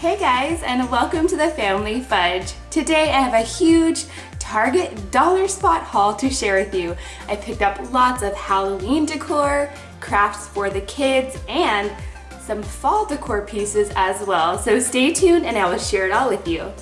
Hey guys, and welcome to the Family Fudge. Today I have a huge Target dollar spot haul to share with you. I picked up lots of Halloween decor, crafts for the kids, and some fall decor pieces as well. So stay tuned and I will share it all with you.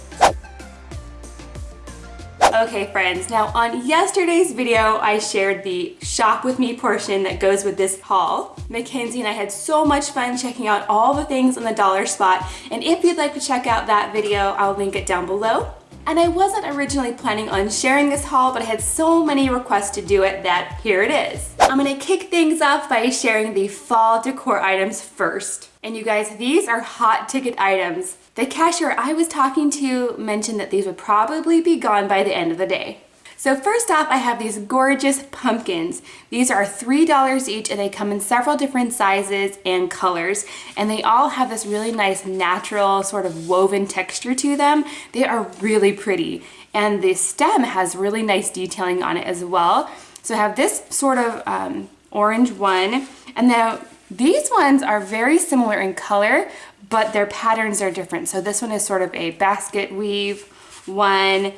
Okay friends, now on yesterday's video, I shared the shop with me portion that goes with this haul. Mackenzie and I had so much fun checking out all the things on the dollar spot. And if you'd like to check out that video, I'll link it down below. And I wasn't originally planning on sharing this haul, but I had so many requests to do it that here it is. I'm gonna kick things off by sharing the fall decor items first. And you guys, these are hot ticket items. The cashier I was talking to mentioned that these would probably be gone by the end of the day. So first off, I have these gorgeous pumpkins. These are $3 each and they come in several different sizes and colors. And they all have this really nice natural sort of woven texture to them. They are really pretty. And the stem has really nice detailing on it as well. So I have this sort of um, orange one. And now these ones are very similar in color, but their patterns are different. So this one is sort of a basket weave one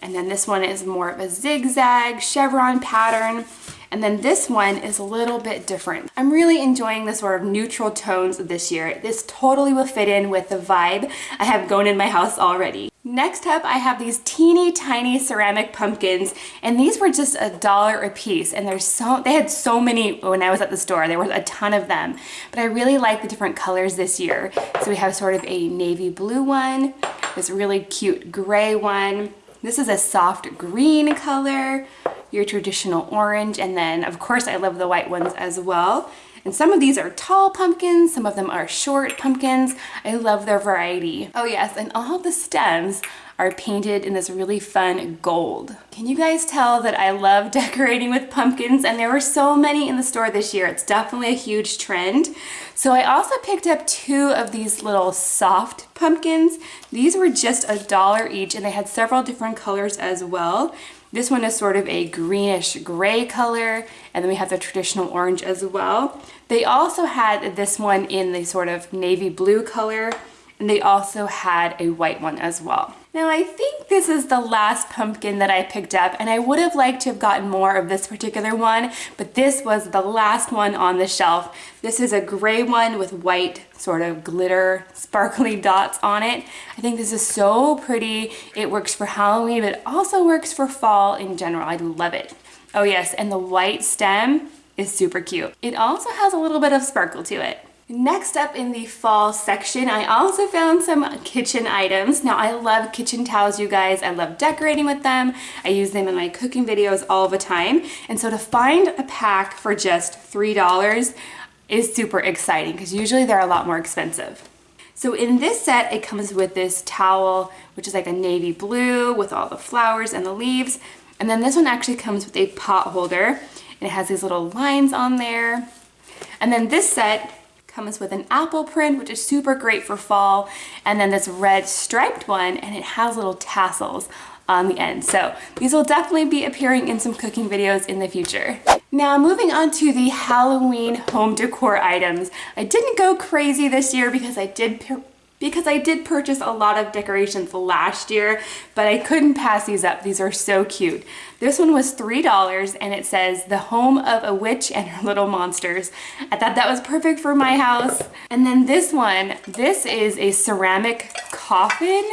and then this one is more of a zigzag chevron pattern. And then this one is a little bit different. I'm really enjoying the sort of neutral tones this year. This totally will fit in with the vibe I have going in my house already. Next up, I have these teeny tiny ceramic pumpkins, and these were just a dollar a piece. And there's so they had so many when I was at the store. There was a ton of them, but I really like the different colors this year. So we have sort of a navy blue one, this really cute gray one, this is a soft green color, your traditional orange, and then of course I love the white ones as well. And some of these are tall pumpkins, some of them are short pumpkins. I love their variety. Oh yes, and all the stems are painted in this really fun gold. Can you guys tell that I love decorating with pumpkins and there were so many in the store this year. It's definitely a huge trend. So I also picked up two of these little soft pumpkins. These were just a dollar each and they had several different colors as well. This one is sort of a greenish gray color, and then we have the traditional orange as well. They also had this one in the sort of navy blue color, and they also had a white one as well. Now I think this is the last pumpkin that I picked up and I would have liked to have gotten more of this particular one, but this was the last one on the shelf. This is a gray one with white sort of glitter sparkly dots on it. I think this is so pretty. It works for Halloween, but it also works for fall in general. I love it. Oh yes, and the white stem is super cute. It also has a little bit of sparkle to it. Next up in the fall section, I also found some kitchen items. Now I love kitchen towels, you guys. I love decorating with them. I use them in my cooking videos all the time. And so to find a pack for just $3 is super exciting because usually they're a lot more expensive. So in this set, it comes with this towel, which is like a navy blue with all the flowers and the leaves. And then this one actually comes with a pot holder it has these little lines on there. And then this set comes with an apple print, which is super great for fall, and then this red striped one, and it has little tassels on the end. So these will definitely be appearing in some cooking videos in the future. Now moving on to the Halloween home decor items. I didn't go crazy this year because I did because I did purchase a lot of decorations last year, but I couldn't pass these up. These are so cute. This one was $3 and it says the home of a witch and her little monsters. I thought that was perfect for my house. And then this one, this is a ceramic coffin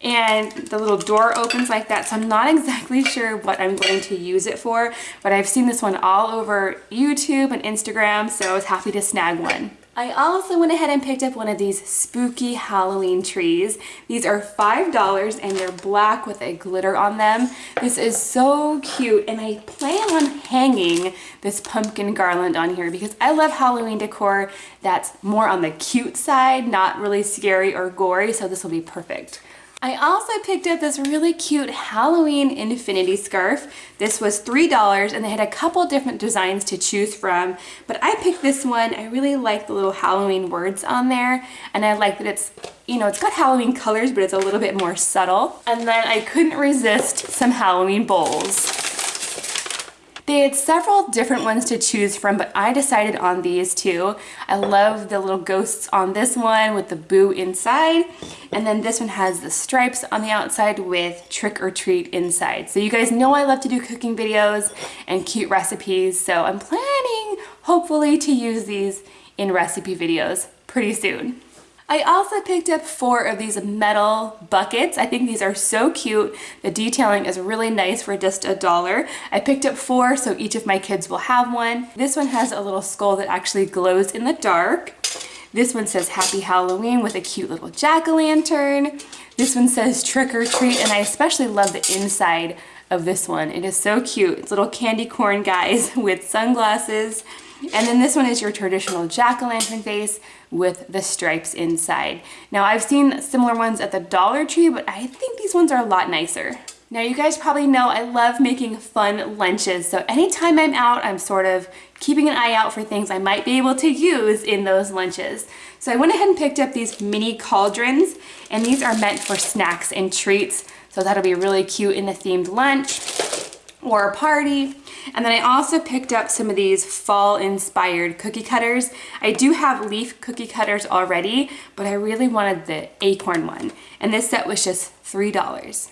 and the little door opens like that so I'm not exactly sure what I'm going to use it for but I've seen this one all over YouTube and Instagram so I was happy to snag one. I also went ahead and picked up one of these spooky Halloween trees. These are $5 and they're black with a glitter on them. This is so cute and I plan on hanging this pumpkin garland on here because I love Halloween decor that's more on the cute side, not really scary or gory, so this will be perfect. I also picked up this really cute Halloween infinity scarf. This was $3 and they had a couple different designs to choose from, but I picked this one. I really like the little Halloween words on there and I like that it's, you know, it's got Halloween colors, but it's a little bit more subtle. And then I couldn't resist some Halloween bowls. They had several different ones to choose from, but I decided on these two. I love the little ghosts on this one with the boo inside. And then this one has the stripes on the outside with trick or treat inside. So you guys know I love to do cooking videos and cute recipes. So I'm planning, hopefully, to use these in recipe videos pretty soon. I also picked up four of these metal buckets. I think these are so cute. The detailing is really nice for just a dollar. I picked up four so each of my kids will have one. This one has a little skull that actually glows in the dark. This one says Happy Halloween with a cute little jack-o'-lantern. This one says Trick or Treat and I especially love the inside of this one. It is so cute. It's little candy corn guys with sunglasses. And then this one is your traditional jack-o'-lantern face with the stripes inside. Now I've seen similar ones at the Dollar Tree, but I think these ones are a lot nicer. Now you guys probably know I love making fun lunches, so anytime I'm out, I'm sort of keeping an eye out for things I might be able to use in those lunches. So I went ahead and picked up these mini cauldrons, and these are meant for snacks and treats, so that'll be really cute in a themed lunch or a party. And then I also picked up some of these fall inspired cookie cutters. I do have leaf cookie cutters already, but I really wanted the acorn one. And this set was just $3.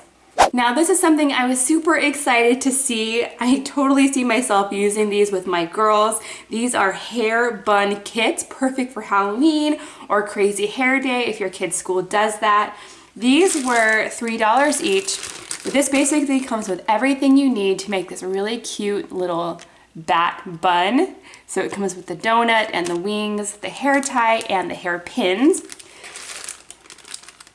Now this is something I was super excited to see. I totally see myself using these with my girls. These are hair bun kits, perfect for Halloween or crazy hair day if your kid's school does that. These were $3 each this basically comes with everything you need to make this really cute little bat bun. So it comes with the donut and the wings, the hair tie, and the hair pins.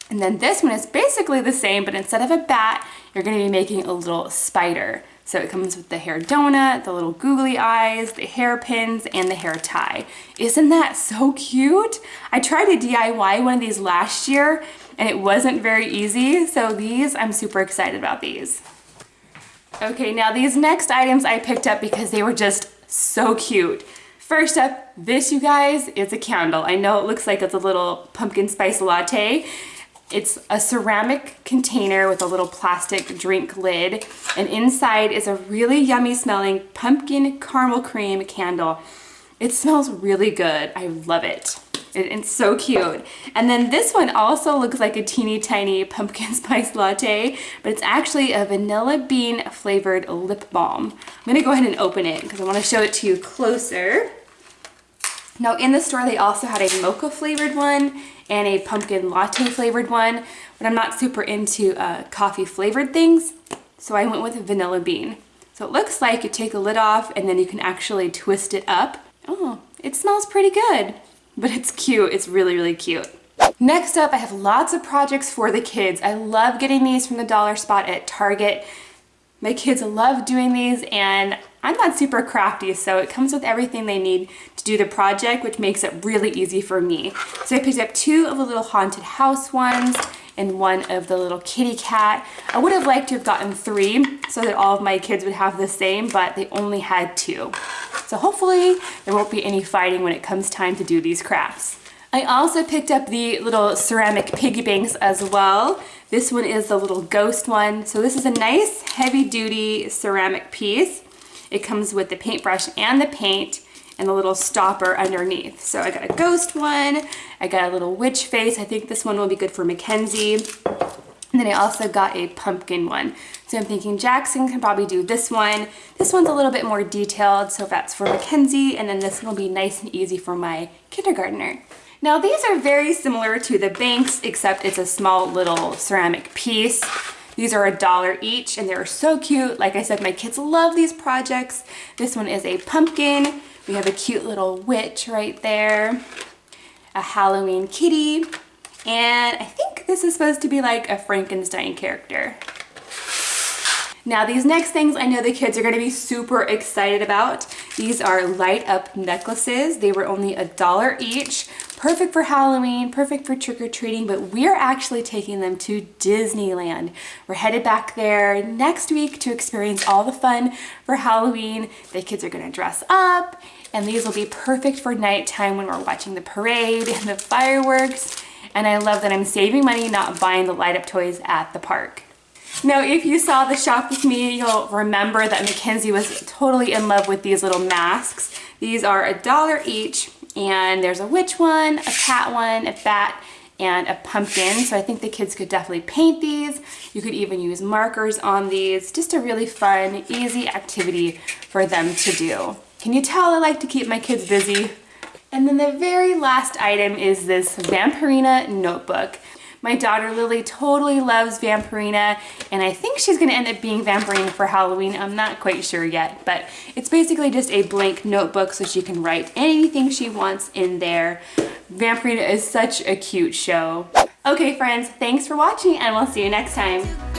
And then this one is basically the same, but instead of a bat, you're gonna be making a little spider. So it comes with the hair donut, the little googly eyes, the hair pins, and the hair tie. Isn't that so cute? I tried to DIY one of these last year and it wasn't very easy. So these, I'm super excited about these. Okay, now these next items I picked up because they were just so cute. First up, this you guys is a candle. I know it looks like it's a little pumpkin spice latte. It's a ceramic container with a little plastic drink lid and inside is a really yummy smelling pumpkin caramel cream candle. It smells really good. I love it. It's so cute. And then this one also looks like a teeny tiny pumpkin spice latte, but it's actually a vanilla bean flavored lip balm. I'm gonna go ahead and open it because I wanna show it to you closer. Now in the store, they also had a mocha flavored one and a pumpkin latte flavored one, but I'm not super into uh, coffee flavored things, so I went with vanilla bean. So it looks like you take the lid off and then you can actually twist it up. Oh, it smells pretty good but it's cute. It's really, really cute. Next up, I have lots of projects for the kids. I love getting these from the dollar spot at Target. My kids love doing these and I'm not super crafty, so it comes with everything they need to do the project, which makes it really easy for me. So I picked up two of the little haunted house ones and one of the little kitty cat. I would have liked to have gotten three so that all of my kids would have the same, but they only had two. So hopefully there won't be any fighting when it comes time to do these crafts. I also picked up the little ceramic piggy banks as well. This one is the little ghost one. So this is a nice heavy duty ceramic piece. It comes with the paintbrush and the paint and the little stopper underneath. So I got a ghost one, I got a little witch face. I think this one will be good for Mackenzie. And then I also got a pumpkin one. So I'm thinking Jackson can probably do this one. This one's a little bit more detailed, so that's for Mackenzie, and then this one will be nice and easy for my kindergartner. Now these are very similar to the banks, except it's a small little ceramic piece. These are a dollar each and they're so cute. Like I said, my kids love these projects. This one is a pumpkin. We have a cute little witch right there, a Halloween kitty, and I think this is supposed to be like a Frankenstein character. Now these next things I know the kids are going to be super excited about. These are light up necklaces. They were only a dollar each. Perfect for Halloween, perfect for trick-or-treating, but we're actually taking them to Disneyland. We're headed back there next week to experience all the fun for Halloween. The kids are gonna dress up, and these will be perfect for nighttime when we're watching the parade and the fireworks. And I love that I'm saving money not buying the light up toys at the park. Now, if you saw the shop with me, you'll remember that Mackenzie was totally in love with these little masks. These are a dollar each, and there's a witch one, a cat one, a bat, and a pumpkin. So I think the kids could definitely paint these. You could even use markers on these. Just a really fun, easy activity for them to do. Can you tell I like to keep my kids busy? And then the very last item is this Vampirina notebook. My daughter Lily totally loves Vampirina and I think she's gonna end up being Vampirina for Halloween. I'm not quite sure yet, but it's basically just a blank notebook so she can write anything she wants in there. Vampirina is such a cute show. Okay friends, thanks for watching and we'll see you next time.